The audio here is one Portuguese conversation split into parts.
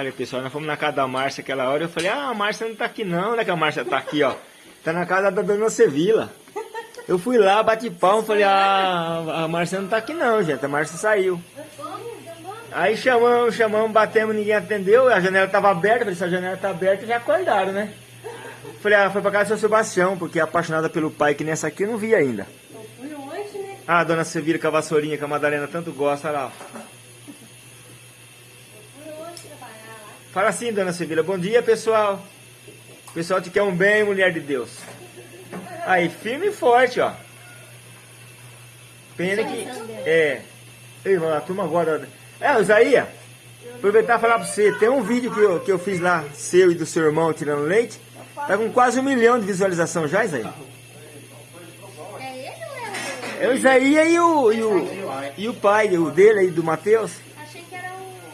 Olha pessoal, nós fomos na casa da Márcia aquela hora, eu falei, ah, a Márcia não tá aqui não, né que a Márcia tá aqui, ó. Tá na casa da dona Sevilla. Eu fui lá, bati palma, falei, ah, a Márcia não tá aqui não, gente, a Márcia saiu. Aí chamamos, chamamos, batemos, ninguém atendeu, a janela tava aberta, falei, se a janela tá aberta, já acordaram, né? Falei, ah, foi pra casa do seu Sebastião, porque é apaixonada pelo pai, que nessa aqui eu não vi ainda. Né? Ah, a dona Sevilla com a vassourinha, que a Madalena tanto gosta, olha lá. Eu fui hoje trabalhar lá. Fala assim, dona Sevilla, bom dia, pessoal. O pessoal te quer um bem, mulher de Deus. Aí, firme e forte, ó. Pena que... É. Ei, mano, a turma agora... É, Isaías, aproveitar e falar pra você, tem um vídeo que eu, que eu fiz lá, seu e do seu irmão tirando leite. Tá com quase um milhão de visualização já, Isaías? É ele ou é É o Isaías e o, e o, e o pai o dele aí, do Matheus.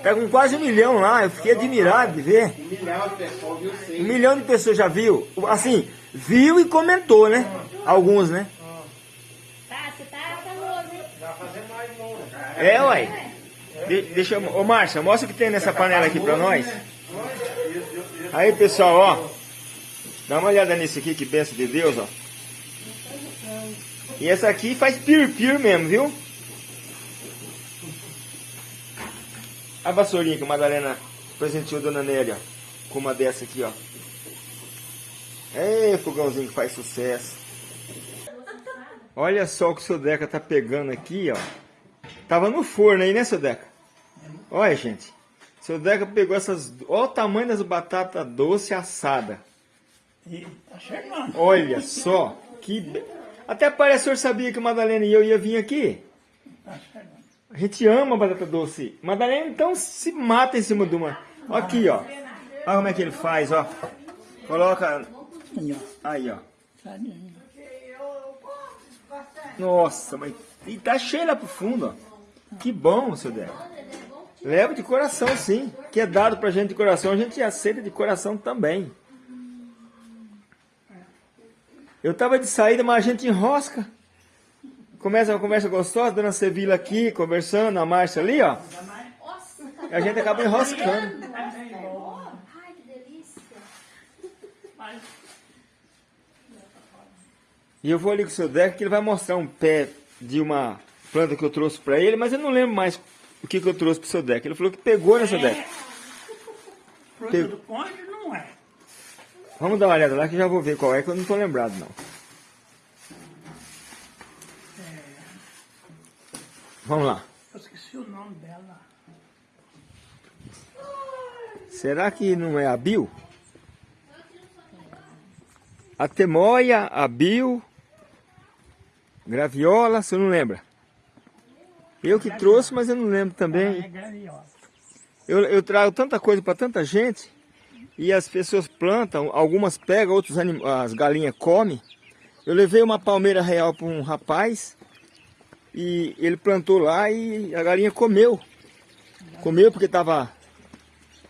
Tá com quase um milhão lá, eu fiquei admirado de ver. Um milhão de pessoas viu Um milhão de pessoas já viu. Assim, viu e comentou, né? Alguns, né? Tá, você tá famoso, hein? Vai fazer mais um. É, uai. De- deixa eu... Ô, Márcia, mostra o que tem nessa panela aqui pra nós. Aí, pessoal, ó. Dá uma olhada nisso aqui, que benção de Deus, ó. E essa aqui faz pir-pir mesmo, viu? A vassourinha que a Madalena presenteou a Dona Nélia. Com uma dessa aqui, ó. Ei, fogãozinho que faz sucesso. Olha só o que o seu Deca tá pegando aqui, ó. Tava no forno aí, né, seu Deca? Olha, gente. Seu Deca pegou essas... Olha o tamanho das batatas doce assada. Tá. Olha só. Que... Até parece que o senhor sabia que a Madalena e eu ia vir aqui. A gente ama batata doce. Madalena então se mata em cima de uma. Aqui, ó. Olha como é que ele faz, ó. Coloca. Aí, ó. Nossa, mas. E tá cheio lá pro fundo, ó. Que bom, seu Deco. Leva de coração, sim. Que é dado pra gente de coração, a gente aceita de coração também. Eu tava de saída, mas a gente enrosca. Começa uma conversa gostosa, dona Sevilla aqui, conversando, a Márcia ali, ó. E a gente acaba enroscando. Ai, que delícia. E eu vou ali com o seu Deco que ele vai mostrar um pé de uma planta que eu trouxe pra ele, mas eu não lembro mais o que, que eu trouxe pro seu Deco. Ele falou que pegou, né, seu Deco? Fruta Tem- do conde não é. Vamos dar uma olhada lá que eu já vou ver qual é, que eu não tô lembrado, não. Vamos lá. Eu esqueci o nome dela. Será que não é a Bill? A temoia, a Bill, graviola, você não lembra? Eu que trouxe, mas eu não lembro também. É graviola. Eu, eu trago tanta coisa para tanta gente e as pessoas plantam, algumas pegam, outros as galinhas comem. Eu levei uma palmeira real para um rapaz e ele plantou lá e a galinha comeu. Comeu porque estava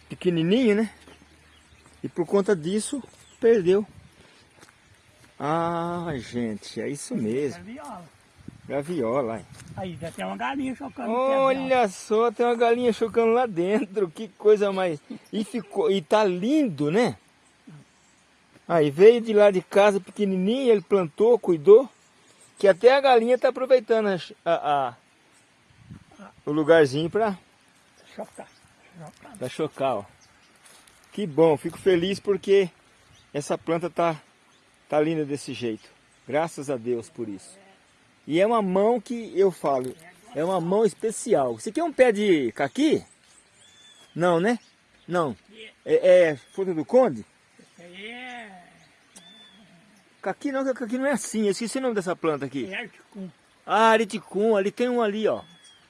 pequenininho, né? E por conta disso perdeu. Ah, gente, é isso mesmo. Graviola. hein? Aí já tem uma galinha chocando. Olha só, tem uma galinha chocando lá dentro. Que coisa mais. E ficou, e tá lindo, né? Aí veio de lá de casa pequenininho, ele plantou, cuidou, que até a galinha tá aproveitando a, a- a- o lugarzinho para Chocar. Chocar. ó. Que bom, fico feliz porque essa planta tá tá linda desse jeito. Graças a Deus por isso. E é uma mão que eu falo, é uma mão especial. Você quer um pé de caqui? Não, né? Não. É, é fruta do conde? Aí é. Caqui não, caqui não é assim. Eu esqueci o nome dessa planta aqui. É articum. Ah, ariticum. Ali tem um ali, ó.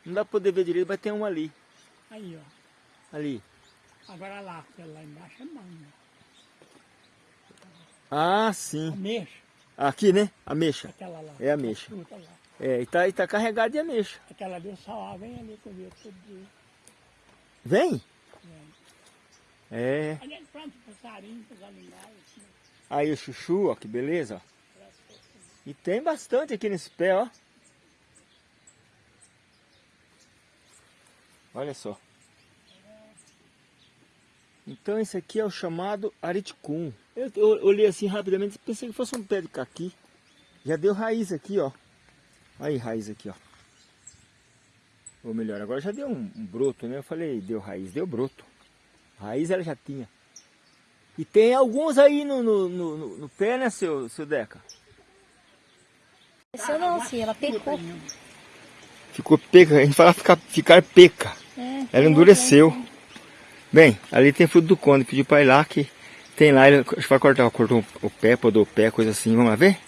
Não dá pra poder ver direito, mas tem um ali. Aí, ó. Ali. Agora lá, aquela lá embaixo é manga. Ah, sim. Ameixa. Aqui, né? Ameixa. Aquela lá. É ameixa. Fruta lá. É, e tá, e tá carregado de ameixa. Aquela ali, só vem ali comer todo dia. Vem? É. Ali ele planta passarinho, os animais. Assim. Aí o chuchu, ó, que beleza. E tem bastante aqui nesse pé, ó. Olha só. Então esse aqui é o chamado ariticum. Eu, eu olhei assim rapidamente e pensei que fosse um pé de caqui. Já deu raiz aqui, ó. Aí, raiz aqui, ó. Ou melhor, agora já deu um, um broto, né? Eu falei, deu raiz, deu broto. Raiz ela já tinha. E tem alguns aí no, no, no, no pé, né, seu, seu Deca? Esse eu não, sim, ela pecou. Ficou peca, a gente fala ficar, ficar peca. É, Ela endureceu. Bem, ali tem fruto do conde, pediu para ir lá que tem lá, ele acho que vai cortar, cortou o pé, podou o pé, coisa assim, vamos lá ver?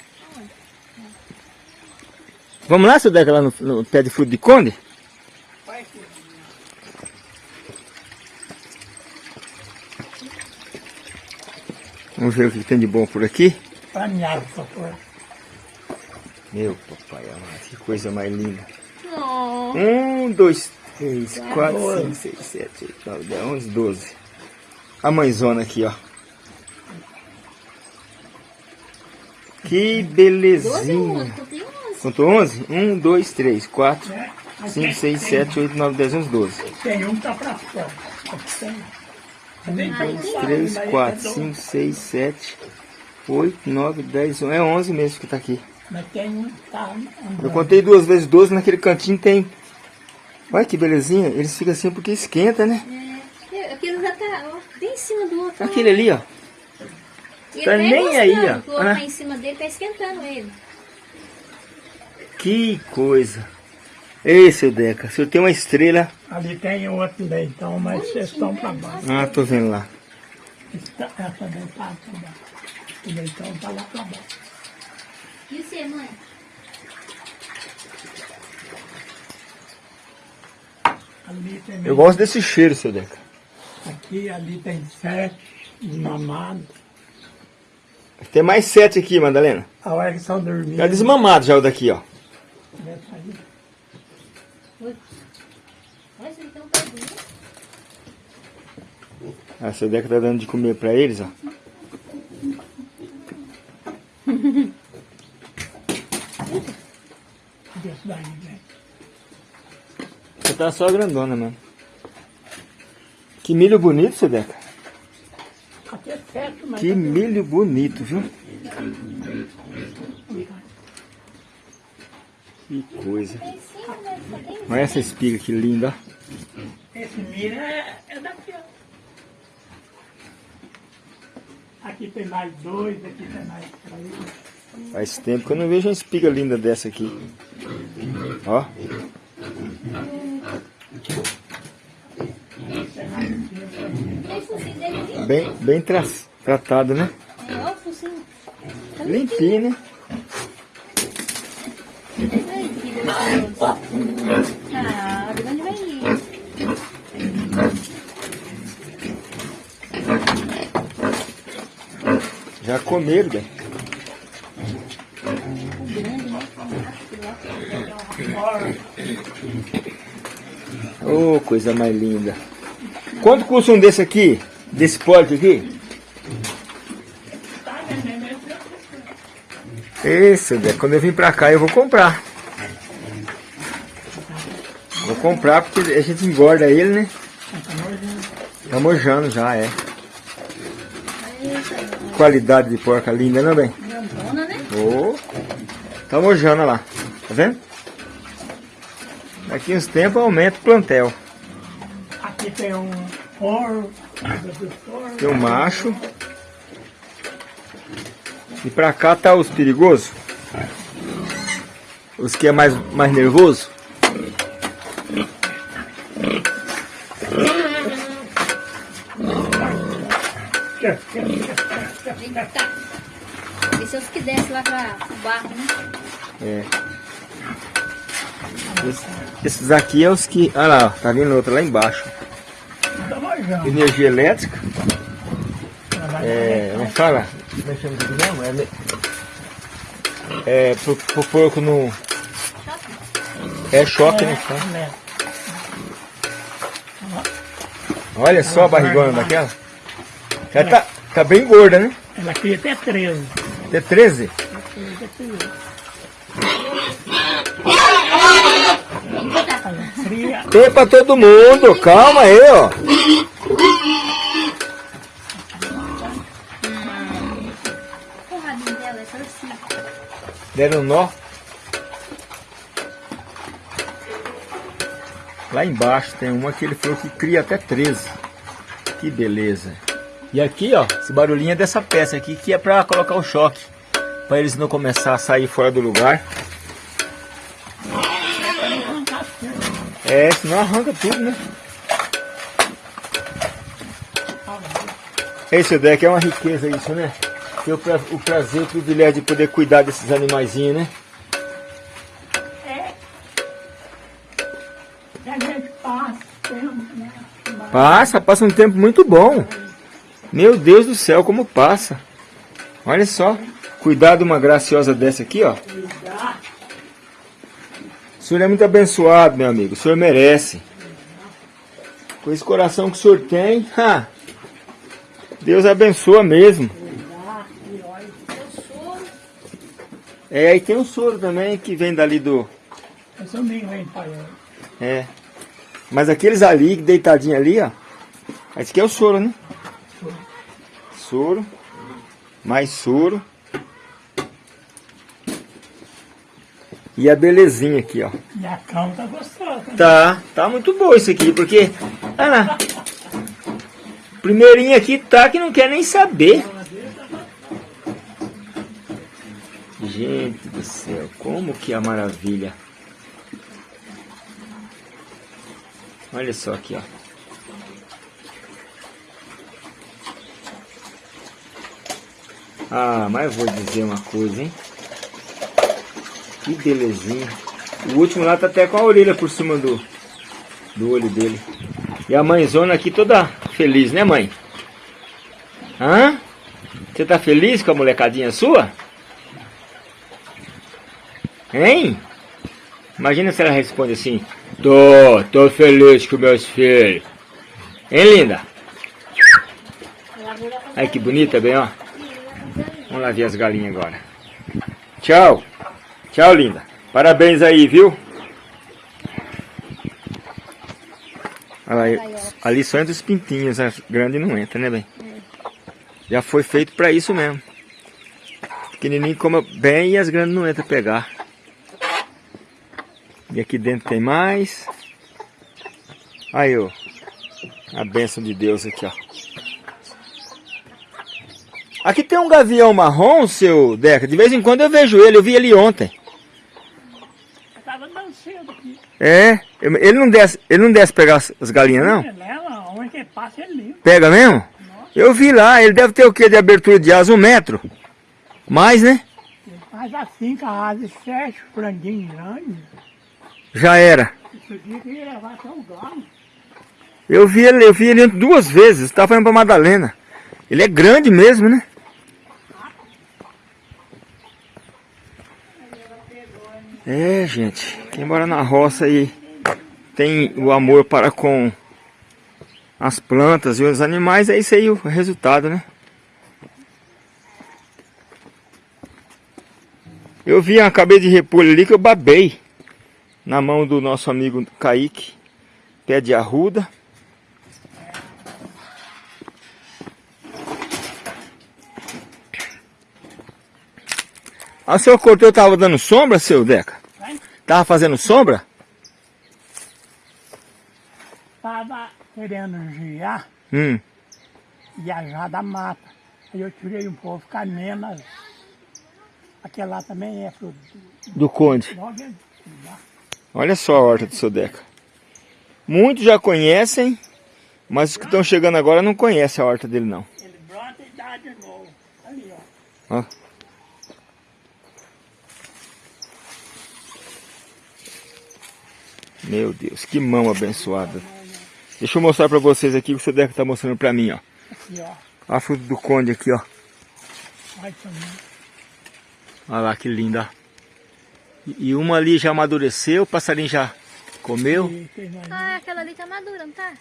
Vamos lá, seu Deca, lá no, no pé de fruto de conde? Vamos ver o que tem de bom por aqui. Planeado, doutor. Meu papai amado, que coisa mais linda. Não. Um, dois, três, quatro, cinco, seis, sete, oito, nove, dez, onze, doze. A mãezona aqui, ó. Que belezinha. Contou onze? Um, dois, três, quatro, É, mas cinco, tem- seis, tem- sete, oito, nove, dez, onze, doze. Tem um que tá pra fora. Tem. Também tem dois, um Três, daí quatro, é doze. cinco, seis, sete, oito, nove, dez, onze. É onze mesmo que tá aqui. Mas tem um tá Eu contei duas vezes doze, naquele cantinho tem. Olha que belezinha. Eles ficam assim porque esquenta, né? É, aquele já tá ó, bem em cima do outro. Aquele ali, ó. E tá nem aí, ó. O outro Ah. em cima dele, tá esquentando ele. Que coisa. Ei, seu Deca, o senhor tem uma estrela. Ali tem outro leitão, mas vocês estão pra baixo. Ah, tô vendo lá. Essa essa também tá pra baixo. O leitão tá lá pra baixo. E você, mãe? Ali tem Eu gosto desse cheiro, seu Deca. Aqui, ali tem sete desmamados. Tem mais sete aqui, Madalena. A hora que estão dormindo. Tá desmamado já o daqui, ó. Essa aí. Seu Deca tá dando de comer pra eles, ó. Você tá só grandona, mano. Que milho bonito, seu Deca. Aqui sete, mas Que milho bonito, viu? Que coisa. Tem sim, né? Só tem Olha essa espiga que linda, ó. esse milho é, é daqui, ó. Aqui tem mais dois, aqui tem mais três. Faz tempo que eu não vejo uma espiga linda dessa aqui. Ó. Bem, bem tra tratado, né? Ó o focinho. Limpinho, né? Ai, que delicioso. Ah, de onde vai ir? Já comeram, velho. Ô, coisa mais linda. Quanto custa um desse aqui? Desse porte aqui? Esse, quando eu vim pra cá eu vou comprar. Vou comprar porque a gente engorda ele, né? Tá mojando já, é. Qualidade de porca linda, não bem? Grandona, né? Ô, tá mojando lá, tá vendo? Daqui uns tempos aumenta o plantel. Aqui tem um forro. Tem o macho. E pra cá tá os perigosos. Os que é mais, mais nervoso. Vem cá. Os que desce lá pra o barro, né? É. Esse- esses aqui é os que. Olha lá, tá vindo outro lá embaixo. Energia elétrica. É. Como fala? É pro, pro porco no. É choque, né? Olha só a barrigona daquela. Ela tá, tá bem gorda, né? Ela cria até 13. Até 13? Tem pra todo mundo, calma aí, ó. Deram um nó. Lá embaixo tem uma que ele falou que cria até 13. Que beleza. E aqui, ó, esse barulhinho é dessa peça aqui, que é pra colocar o choque. Pra eles não começar a sair fora do lugar. É, senão arranca tudo, né? Esse deck é uma riqueza isso, né? Ter o, pra, o prazer, o privilégio de poder cuidar desses animaizinhos, né? É. A gente passa tempo, né? Passa, passa um tempo muito bom. Meu Deus do céu, como passa. Olha só. Cuidar de uma graciosa dessa aqui, ó. O senhor é muito abençoado, meu amigo. O senhor merece. Com esse coração que o senhor tem, ha, Deus abençoa mesmo. É, aí tem o soro também que vem dali do. É. É. Mas aqueles ali, deitadinho ali, ó. Esse aqui é o soro, né? Soro. Mais soro. E a belezinha aqui, ó. E a cama tá gostosa. né? Tá, tá muito bom isso aqui, porque. Olha lá. Primeirinho aqui tá que não quer nem saber. Gente do céu, como que é a maravilha. Olha só aqui, ó. Ah, mas vou dizer uma coisa, hein? Que belezinha. O último lá tá até com a orelha por cima do, do olho dele. E a mãezona aqui toda feliz, né mãe? Hã? Você tá feliz com a molecadinha sua? Hein? Imagina se ela responde assim. Tô, tô feliz com meus filhos. Hein, linda? Ai, que bonita, bem, ó. Vamos lá ver as galinhas agora. Tchau. Tchau, linda. Parabéns aí, viu? Olha lá, Aí, ali só entra os pintinhos, as grandes não entra, né, bem? Já foi feito pra isso mesmo. Pequenininho coma bem e as grandes não entram pegar. E aqui dentro tem mais. Aí, ó. A bênção de Deus aqui, ó. Aqui tem um gavião marrom, seu Deca. De vez em quando eu vejo ele. Eu vi ele ontem. Eu tava dando cedo aqui. É. Ele não desce, ele não desce pegar as, as galinhas, não? Ele leva, onde que passa ele limpa. Pega mesmo? Eu vi lá. Ele deve ter o que de abertura de asa? Um metro. Mais, né? Ele faz assim com a asa fecha franguinho grande. Já era. Isso aqui que ia levar até o galo. Eu vi ele, eu vi ele duas vezes. Estava indo pra Madalena. Ele é grande mesmo, né? É, gente. Quem mora na roça aí tem o amor para com as plantas e os animais, é isso aí o resultado, né? Eu vi uma cabeça de repolho ali que eu babei na mão do nosso amigo Kaique, pé de arruda. Ah, o senhor cortou, tava dando sombra, seu Deca? Hein? Tava fazendo sombra? Tava querendo girar, Hum. viajar da mata. Aí eu tirei um pouco, ficar menos. Aquela lá também é fruto. Do Conde. É lá. Olha só a horta do seu Deca. Muitos já conhecem, mas os que estão chegando agora não conhecem a horta dele não. Ele brota e dá de novo. Ali, ó. Ó. Meu Deus, que mão abençoada. Deixa eu mostrar pra vocês aqui o que o seu Deca tá mostrando pra mim, ó. Aqui, ó. A fruta do conde aqui, ó. Olha também. Olha lá que linda. E e uma ali já amadureceu, o passarinho já comeu. Ah, aquela ali tá madura, não tá?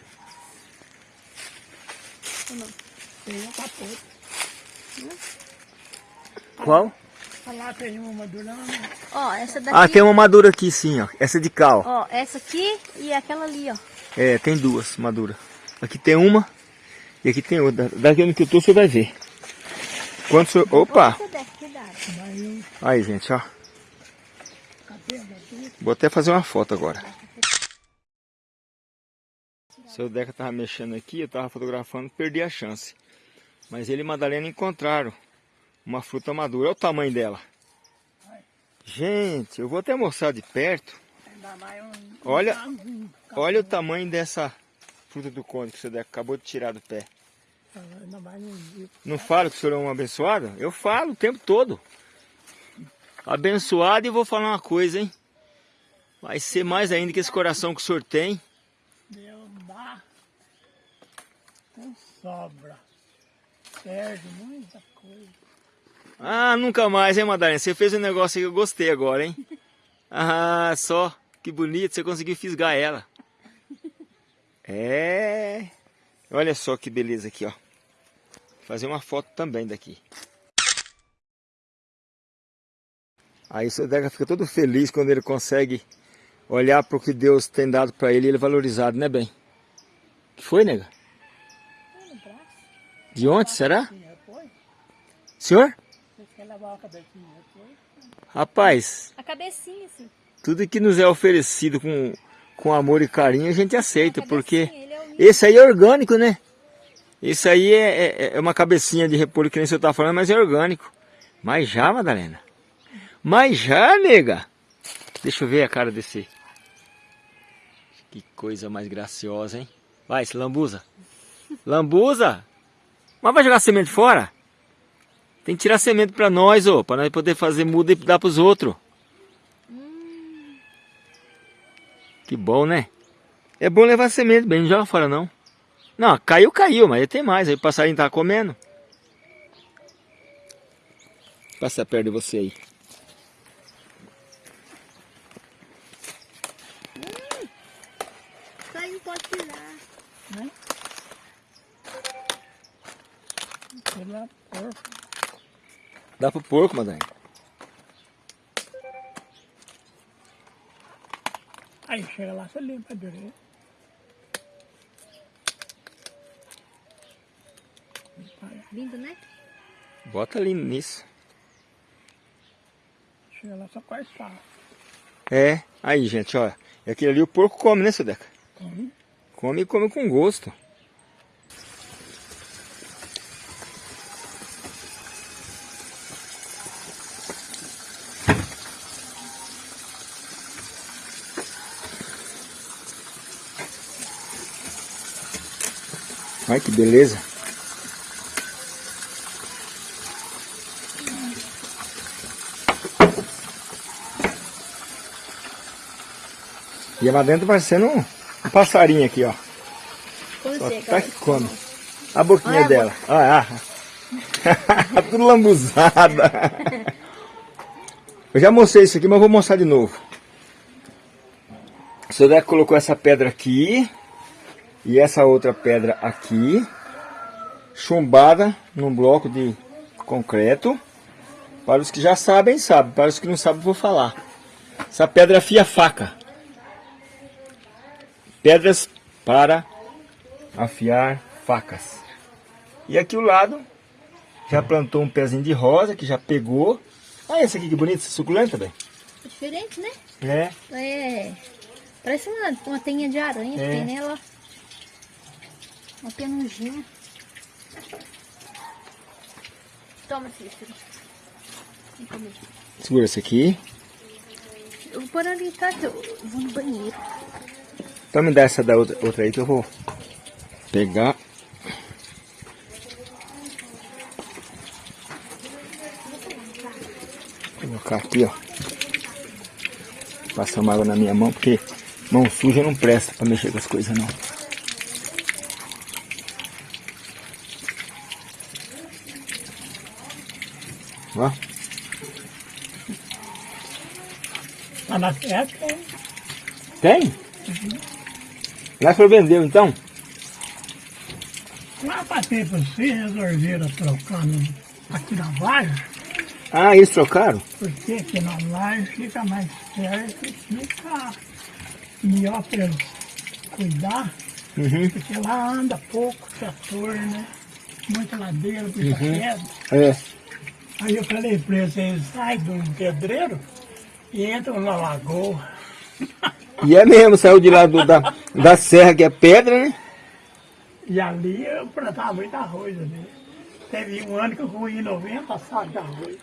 tem. Qual? Lá tem uma. Ó, essa daqui. Ah, tem uma madura aqui sim, ó. Essa é de cá, ó. Essa aqui e aquela ali, ó. É, tem duas maduras. Aqui tem uma e aqui tem outra. Daqui onde que eu tô, você vai ver. Quando o senhor... Opa! Aí, gente, ó. Vou até fazer uma foto agora. O seu Deca tava mexendo aqui, eu tava fotografando, perdi a chance. Mas ele e Madalena encontraram uma fruta madura. Olha o tamanho dela. Gente, eu vou até mostrar de perto. Olha, olha o tamanho dessa fruta do conde que Deca acabou de tirar do pé. Não falo que o senhor é um abençoado? Eu falo o tempo todo. Abençoado e vou falar uma coisa, hein? Vai ser mais ainda que esse coração que o senhor tem. Deus dá com sobra. Perde muita coisa. Ah, nunca mais, hein, Madalena? Você fez um negócio que eu gostei agora, hein? Ah, só. Que bonito, você conseguiu fisgar ela. É. Olha só que beleza aqui, ó. Fazer uma foto também daqui. Aí o seu Deca fica todo feliz quando ele consegue olhar para o que Deus tem dado para ele e ele é valorizado, né, bem? que foi, nega? De ontem, será? Senhor? Rapaz. A cabecinha, sim. Tudo que nos é oferecido com, com amor e carinho a gente aceita, porque é esse aí é orgânico, né? Esse aí é, é, é uma cabecinha de repolho que nem você tá falando, mas é orgânico. Mas já, Madalena? Mas já, nega? Deixa eu ver a cara desse. Que coisa mais graciosa, hein? Vai, se lambuza. Lambuza? Mas vai jogar semente fora? Tem que tirar semente pra nós, ô. Pra nós poder fazer muda e dar pros outros. Que bom, né? É bom levar semente bem, não joga fora não. Não, caiu, caiu, mas tem mais. Aí o passarinho tá comendo. Passa perto de você aí. Só não pode tirar. Né? Pela porca. Dá pro porco, madame. Aí chega lá, você limpa direito. Lindo, né? Bota ali nisso. Chega lá, só quase sal. É, aí gente, olha. E aquele ali o porco come, né, seu Deca? Come. Come e come com gosto. Olha que beleza. E lá dentro vai sendo um, um passarinho aqui, ó. Como Só você, tá que come. A boquinha dela. Olha. ah. Tudo lambuzada. Eu já mostrei isso aqui, mas vou mostrar de novo. O seu Deco colocou essa pedra aqui. E essa outra pedra aqui. Chumbada num bloco de concreto. Para os que já sabem, sabem. Para os que não sabem, vou falar. Essa pedra fia faca. Pedras para afiar facas. E aqui o lado, já plantou um pezinho de rosa, que já pegou. Olha esse aqui que bonito, esse suculento também. É diferente, né? É, É. Parece uma, uma tenha de aranha É. que tem nela. Uma penugem. Toma. Vem comer. segura esse aqui. Eu vou pôr ali, tá? Eu vou no banheiro. Então me dá essa da outra, outra aí que eu vou pegar. Colocar aqui, ó. Passar uma água na minha mão, porque mão suja não presta pra mexer com as coisas não. Ó, Lá na festa, tem? Lá que eu vendeu então? lá passei por si, resolveram trocar no, aqui na laje, Ah, eles trocaram? porque aqui na laje fica mais perto fica melhor eles cuidar, Uhum. porque lá anda pouco trator, né? Muita ladeira, muita Uhum. pedra. É. Aí eu falei pra eles, eles saem do pedreiro e entram na lagoa. E é mesmo, saiu de lá do, da, da serra que é pedra, né? E ali eu plantava muito arroz ali. Teve um ano que eu fui 90 sacos de arroz.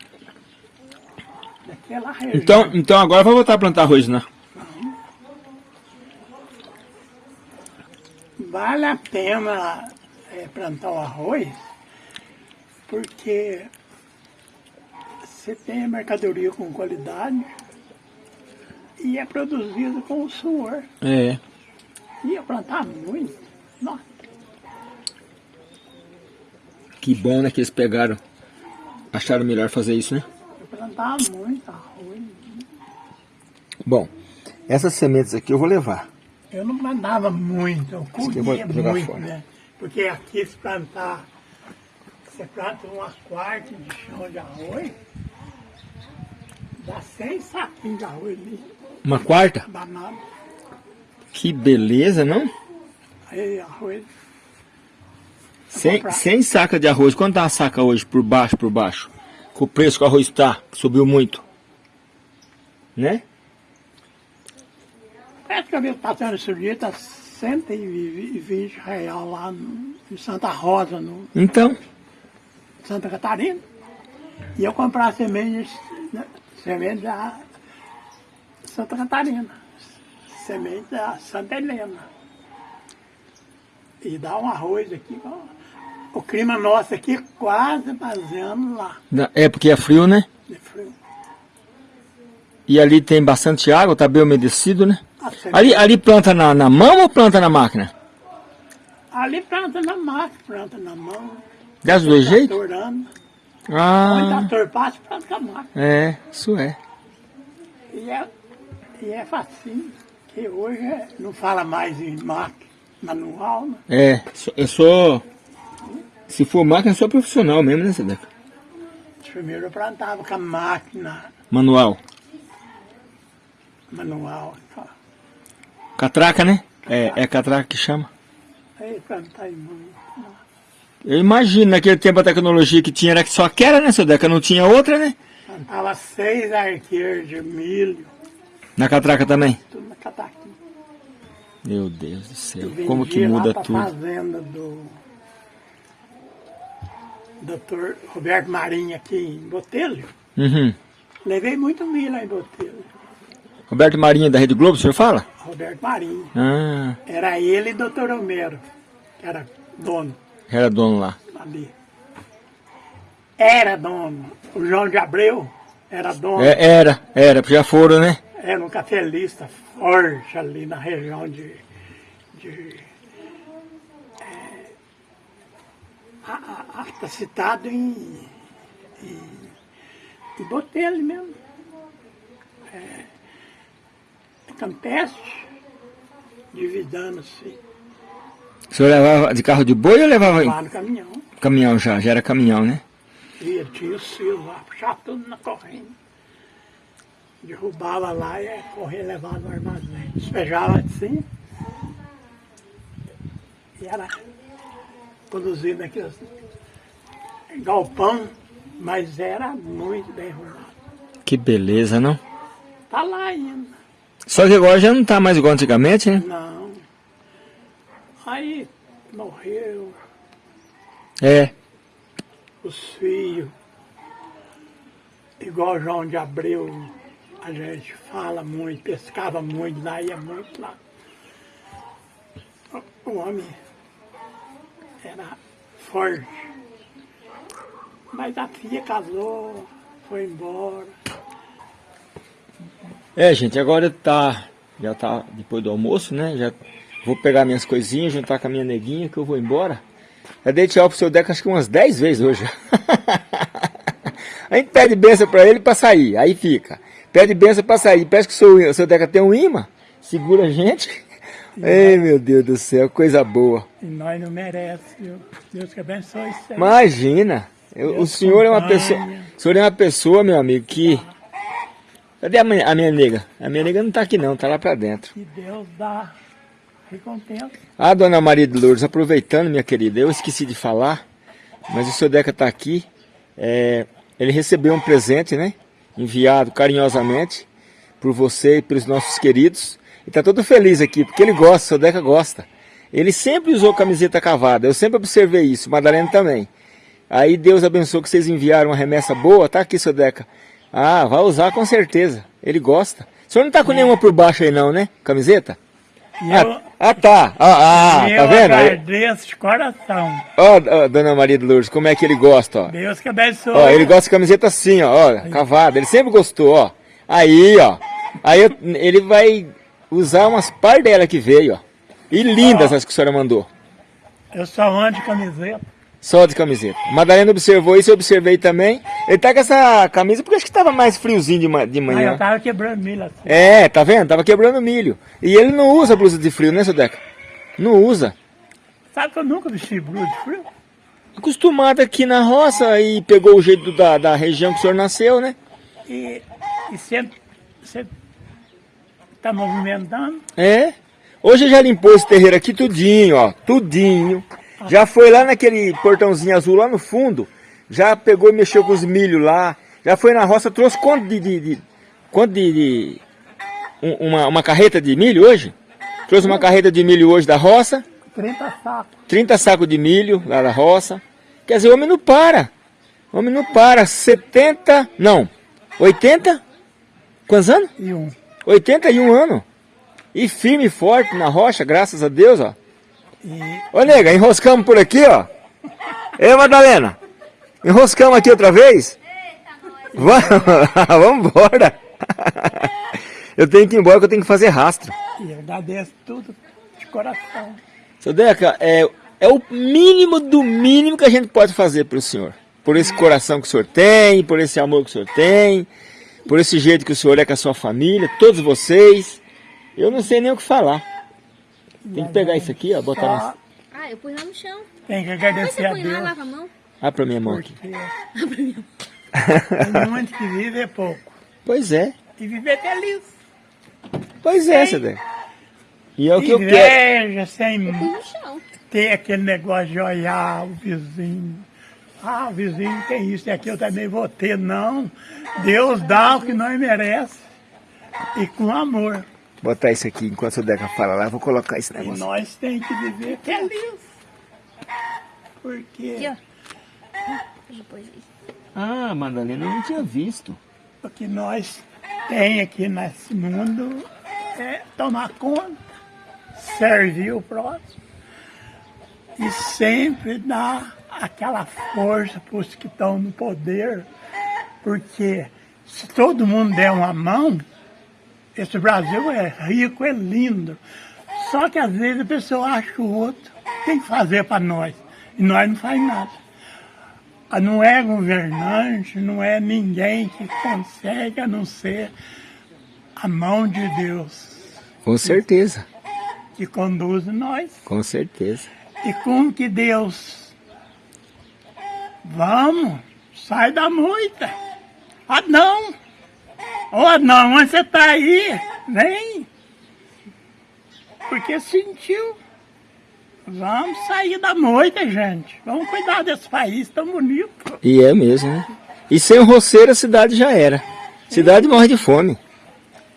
Daquela região. Então, então agora vai voltar a plantar arroz, né? Vale a pena é, plantar o arroz, porque você tem a mercadoria com qualidade e é produzido com o suor. É. Ia plantar muito. Nossa, Que bom, né, que eles pegaram. Acharam melhor fazer isso, né? eu plantava muito arroz. Bom, essas sementes aqui eu vou levar. Eu não plantava muito, eu eu colhia jogar muito, fora. né? Porque aqui se plantar, você planta uma quarta de chão de arroz, dá 100 saquinhos de arroz ali, Uma quarta? danado. Que beleza, não? Aí arroz, 100, comprar. 100 sacas de arroz. Quanto tá uma saca hoje, por baixo, por baixo? Com o preço que o arroz está, que subiu muito. Né? praticamente passando esse dia, está 120 reais lá no, em Santa Rosa, no Então, Santa Catarina. E eu comprar sementes, né, sementes da Santa Catarina, semente da Santa Helena. E dá um arroz aqui. O clima nosso aqui quase baseando lá é porque é frio, né? de frio. E ali tem bastante água, tá bem umedecido, né? A semente- Ali, ali planta na, na mão ou planta na máquina? Ali planta na máquina, planta na mão. Das dois jeitos? Anda. Onde Ah, trator passa, planta com a máquina. é, isso é. E é, e é facinho, que hoje é- não fala mais em máquina, manual, né? É, só- eu sou. Se for máquina, eu sou profissional mesmo, né, Sedeca? Primeiro eu plantava com a máquina Manual. manual. Catraca, né? É, é catraca que chama. Aí plantei muito. Eu imagino, naquele tempo a tecnologia que tinha era que só aquela, né, Sedeca? Não tinha outra, né? Plantava seis arqueiros de milho, Na catraca também. tudo na cataquinha. Meu Deus do céu, como que vendia lá muda pra tudo. fazenda do Dr. Roberto Marinho aqui em Botelho. Uhum. Levei muito milho lá em Botelho. Roberto Marinho da Rede Globo, o senhor fala? Roberto Marinho. Ah, Era ele e Dr. Homero, que era dono era dono lá. ali. Era dono. O João de Abreu era dono. É, era, era, já foram, né? Era um cafelista forte ali na região de. de é, a- a- tá citado em. em, em Botelho mesmo. É, campestre, dividando-se O senhor levava de carro de boi ou levava lá no caminhão. caminhão já? Já era caminhão, né? E ele tinha o silo lá, puxava tudo na corrente. Derrubava lá e a correia levava no armazém. Despejava assim. E era produzido naqueles galpão, mas era muito bem arrumado. Que beleza, não? Tá lá ainda. Só que agora já não tá mais igual antigamente, né? Não. Aí morreu É, os filhos, igual João de Abreu, a gente fala muito, pescava muito lá, ia muito lá. O- O homem era forte. Mas a filha casou, foi embora. É, gente, agora tá. Já tá depois do almoço, né? Já vou pegar minhas coisinhas, juntar com a minha neguinha que eu vou embora. Já dei tchau pro seu Deca acho que umas 10 vezes hoje. a gente pede benção pra ele pra sair, aí fica. Pede benção pra sair. Parece que o seu, o seu Deca tem um imã, segura a gente. Ei, meu Deus do céu, coisa boa. E nós não merecemos? Deus que abençoe. Imagina, eu- o senhor é uma pessoa. O senhor é uma pessoa, meu amigo, que. Cadê a minha, a minha nega? A minha nega não tá aqui não, tá lá pra dentro. Que Deus dá recompensa. Ah, dona Maria de Lourdes, aproveitando, minha querida, eu esqueci de falar, mas o seu Deca está aqui. É, ele recebeu um presente, né? Enviado carinhosamente por você e pelos nossos queridos. E tá todo feliz aqui, porque ele gosta, o seu Deca gosta. Ele sempre usou camiseta cavada, eu sempre observei isso, Madalena também. Aí Deus abençoou que vocês enviaram uma remessa boa, tá aqui, seu Deca. Ah, vai usar com certeza, ele gosta. O senhor não tá com nenhuma por baixo aí não, né? Camiseta? Ah, eu, ah, tá, ah, ah eu tá vendo? agradeço de coração. Ó, ó, dona Maria de Lourdes, como é que ele gosta, ó. Deus que abençoe. Ó, ele gosta de camiseta assim, ó, ó, cavada. Ele sempre gostou, ó. Aí, ó. Aí eu- ele vai usar umas par dela que veio, ó. E lindas as que a senhora mandou. Eu só ando de camiseta. Só de camiseta. Madalena observou isso, eu observei também. Ele tá com essa camisa porque acho que tava mais friozinho de, ma- de manhã. eu tava quebrando milho assim. É, tá vendo? Tava quebrando milho. E ele não usa blusa de frio, né, seu Deca? Não usa. Sabe que eu nunca vesti blusa de frio? Acostumado aqui na roça e pegou o jeito da, da região que o senhor nasceu, né? E, e sempre, sempre tá movimentando. É. Hoje já limpou esse terreiro aqui tudinho, ó. Tudinho. Já foi lá naquele portãozinho azul lá no fundo. Já pegou e mexeu com os milho lá. Já foi na roça, trouxe quanto de. de, de- quanto de. de- um- uma, uma carreta de milho hoje? Trouxe uma carreta de milho hoje da roça. 30 sacos. 30 sacos de milho lá da roça. Quer dizer, o homem não para. O homem não para. 70. Não. 80? Quantos anos? E um. 81 anos. E firme e forte na rocha, graças a Deus, ó. E Ô nega, enroscamos por aqui, ó. Ei, Madalena. Enroscamos aqui outra vez? Vamos, vamos embora. Eu tenho que ir embora que eu tenho que fazer rastro. e eu agradeço tudo de coração. Seu Deca, é, é o mínimo do mínimo que a gente pode fazer para o senhor. Por esse coração que o senhor tem, por esse amor que o senhor tem, por esse jeito que o senhor é com a sua família, todos vocês. Eu não sei nem o que falar. Tem que pegar isso aqui, ó, botar na... Ah, eu pus lá no chão. tem que agradecer você a põe lá, Deus. lava a mão. Ah, pra minha mão aqui. Porque tem muito que vive é pouco. Pois é, E viver feliz. pois é, Deca. E é o que eu quero. Inveja, sem Pus no chão. ter aquele negócio de olhar o vizinho. Ah, o vizinho tem isso e aquilo, eu também vou ter. Não. Deus dá o que nós merece. E com amor. Botar isso aqui enquanto o Deca fala lá, eu vou colocar esse E negócio. nós temos que viver feliz. Porque Aqui, ó. Depois isso. Ah, Madalena, eu não tinha visto. o que nós tem aqui nesse mundo é tomar conta, servir o próximo e sempre dar aquela força para os que estão no poder, porque se todo mundo der uma mão, esse Brasil é rico, é lindo. Só que às vezes a pessoa acha que o outro tem que fazer para nós, e nós não faz nada. Ah, Não é governante, não é ninguém que consegue a não ser a mão de Deus Com certeza, que conduz nós. com certeza. E como que Deus? Vamos, sai da moita. Ah não! Oh não, você tá aí? Vem! Porque sentiu. Vamos sair da moita, gente. Vamos cuidar desse país tão bonito. E é mesmo, né? E sem o roceiro a cidade já era. Cidade morre de fome.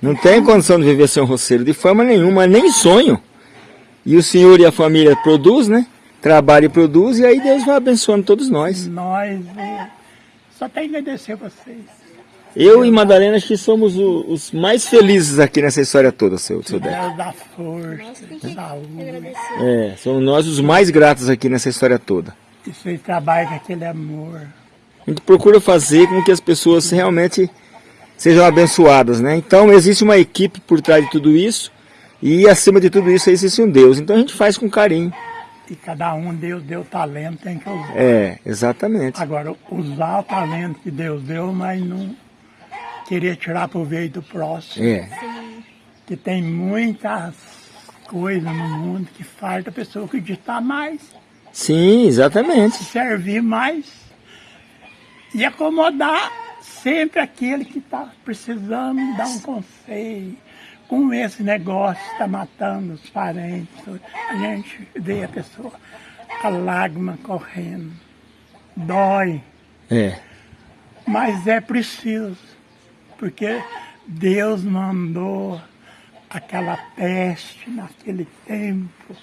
Não tem condição de viver sem um roceiro de forma nenhuma, nem sonho. E o senhor e a família produz, né? Trabalha e produz, e aí Deus vai abençoando todos nós. Nós eh, só tem que agradecer vocês. Eu e Madalena acho que somos o- os mais felizes aqui nessa história toda, seu, seu Deco. Deus dá força, saúde. É, somos nós os mais gratos aqui nessa história toda. E vocês trabalham com aquele amor. A gente procura fazer com que as pessoas realmente sejam abençoadas, né? Então existe uma equipe por trás de tudo isso e acima de tudo isso existe um Deus. Então a gente faz com carinho. E cada um Deus deu talento, tem que usar. É, exatamente. Agora, usar o talento que Deus deu, mas não querer tirar proveito do próximo. É, Que tem muitas coisas no mundo que falta a pessoa acreditar mais, sim, exatamente. servir mais e acomodar sempre aquele que está precisando dar um conselho. Com esse negócio está matando os parentes, a gente vê a pessoa, a lágrima correndo. Dói, É, mas é preciso, porque Deus mandou aquela peste naquele tempo,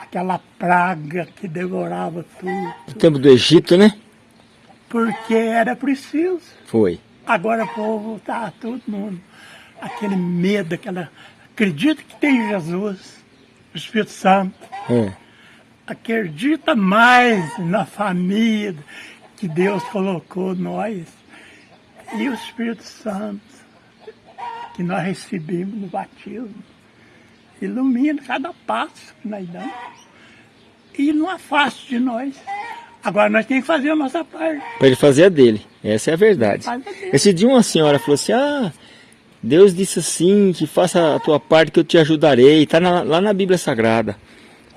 aquela praga que devorava tudo. No tempo do Egito, né? Porque era preciso. Foi. Agora o povo está todo mundo. Aquele medo, aquela. Acredita que tem Jesus, o Espírito Santo. É. Acredita mais na família que Deus colocou nós. E o Espírito Santo, que nós recebemos no batismo. Ilumina cada passo que nós damos. E não afasta de nós. Agora nós temos que fazer a nossa parte. Para ele fazer a dele. Essa é a verdade. Esse dia uma senhora falou assim, ah, Deus disse assim, que faça a tua parte que eu te ajudarei. Está lá na Bíblia Sagrada.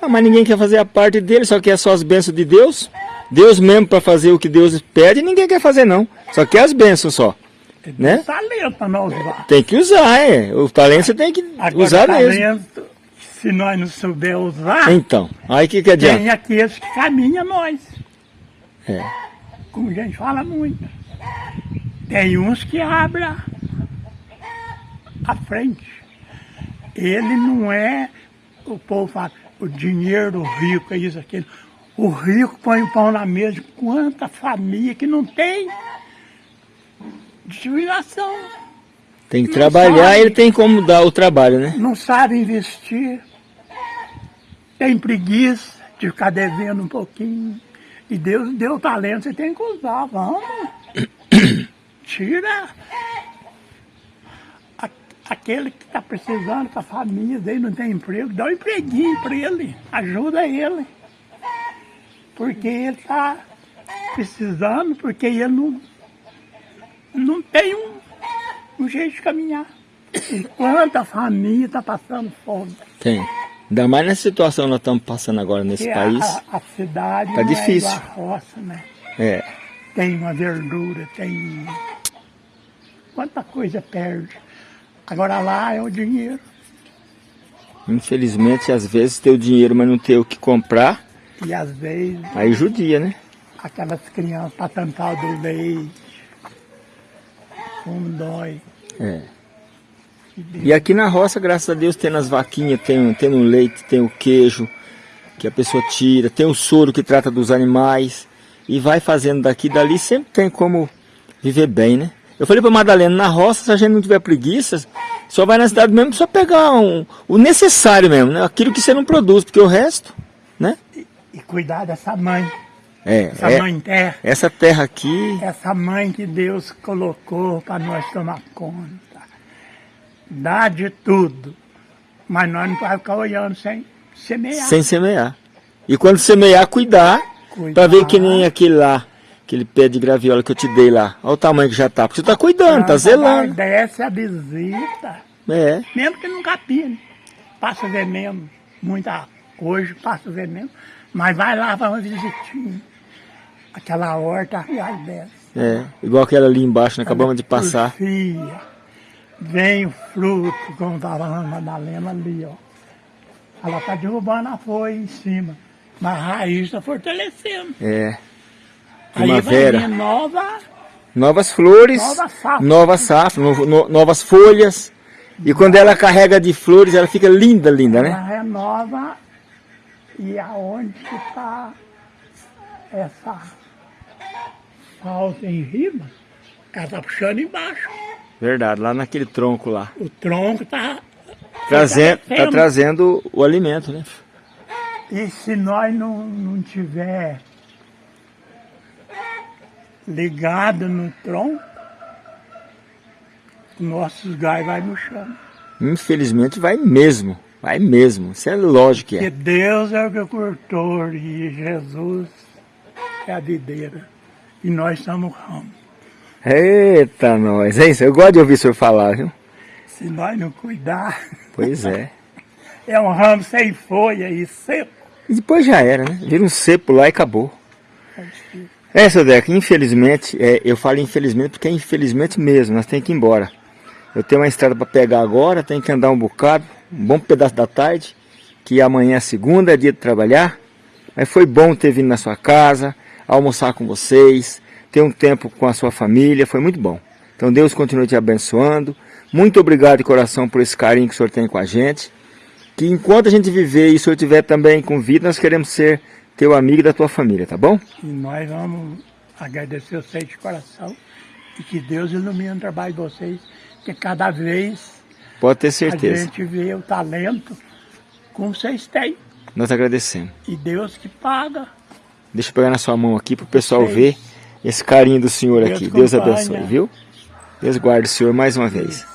Ah, mas ninguém quer fazer a parte dele, só quer só as bênçãos de Deus. Deus mesmo para fazer o que Deus pede, ninguém quer fazer não. Só quer as bênçãos só. Né? Talento para nós usar. Tem que usar, é. O talento você tem que Agora, usar mesmo. talento, se nós não souber usar, Então, aí o que, que adianta? tem aqueles que caminham nós. É. Como a gente fala muito. Tem uns que abrem a- frente. Ele não é, o povo fala, o dinheiro, rico, é isso, aquilo. O rico põe o pão na mesa, quanta família que não tem discriminação, Tem que Não trabalhar, sabe. ele tem como dar o trabalho, né? não sabe investir, tem preguiça de ficar devendo um pouquinho. E Deus deu talento, você tem que usar, vamos. Tira aquele que está precisando para a família dele, não tem emprego, dá um empreguinho para ele, ajuda ele. Porque ele está precisando, porque ele não, não tem um, um jeito de caminhar. E quanta família está passando fome. Tem. Ainda mais nessa situação que nós estamos passando agora nesse Porque país. A, a cidade Tá não difícil. é a roça, né? É. Tem uma verdura, tem... Quanta coisa perde. Agora lá é o dinheiro. Infelizmente, às vezes, ter o dinheiro, mas não ter o que comprar, E às vezes aí judia, né? aquelas crianças para tampar do leite. Como dói. É. E aqui na roça, graças a Deus, tem as vaquinhas, tem, tem o leite, tem o queijo que a pessoa tira, tem o soro que trata dos animais e vai fazendo daqui e dali, sempre tem como viver bem, né? Eu falei pra Madalena, na roça, se a gente não tiver preguiça, só vai na cidade mesmo só pegar um, o necessário mesmo, né? Aquilo que você não produz, porque o resto? E cuidar dessa mãe. É, Essa é mãe terra. essa terra aqui, Essa mãe que Deus colocou para nós tomar conta. Dá de tudo. Mas nós não podemos ficar olhando sem semear. sem semear. E quando semear, cuidar, Cuidar. Pra ver que nem aquele lá, aquele pé de graviola que eu te dei lá. Olha o tamanho que já tá. Porque você tá cuidando, tá zelando. Desce a visita. É, Mesmo que não capine. Passa veneno. Muita coisa passa veneno. Mas vai lá para uma visitinha. Aquela horta, aí desce. é. Igual aquela ali embaixo, né? Acabamos de passar. Porfia. Vem o fruto, como estava a Madalena ali, ó. Ela está derrubando a folha em cima. Mas a raiz está fortalecendo. É. Aí Primavera. vai vir nova, Novas flores, Nova safra. nova safra, no- no- novas folhas. E quando ela carrega de flores, ela fica linda, linda, né? ela renova. E aonde que está essa falta em rima, ela está puxando embaixo. Verdade, lá naquele tronco lá. O tronco está... Trazendo, tá descendo. trazendo o alimento, né? E se nós não, não tiver ligado no tronco, nossos gás vai murchando. Infelizmente vai mesmo. Vai mesmo. Isso é lógico que Porque é. Deus é o agricultor e Jesus é a videira. E nós somos o ramo. Eita, nós. É isso. Eu gosto de ouvir o senhor falar, viu? Se nós não cuidar, Pois é. é um ramo sem folha e seco. E depois já era, né? Vira um cepo lá e acabou. É difícil. É, seu Deco, infelizmente, é, eu falo infelizmente porque é infelizmente mesmo, nós temos que ir embora. Eu tenho uma estrada para pegar agora, tenho que andar um bocado, um bom pedaço da tarde, que amanhã é segunda, é dia de trabalhar. Mas foi bom ter vindo na sua casa, almoçar com vocês, ter um tempo com a sua família, foi muito bom. Então Deus continue te abençoando, Muito obrigado de coração por esse carinho que o senhor tem com a gente. Que enquanto a gente viver e o senhor estiver também com vida, nós queremos ser teu amigo e da tua família, tá bom? E nós vamos agradecer vocês de coração e que Deus ilumine o trabalho de vocês, que cada vez Pode ter a certeza. gente vê o talento como vocês têm. Nós agradecemos. E Deus que paga. Deixa eu pegar na sua mão aqui para o pessoal Vocês. ver esse carinho do senhor Deus aqui. Deus abençoe, viu? Deus guarde o senhor mais uma vez.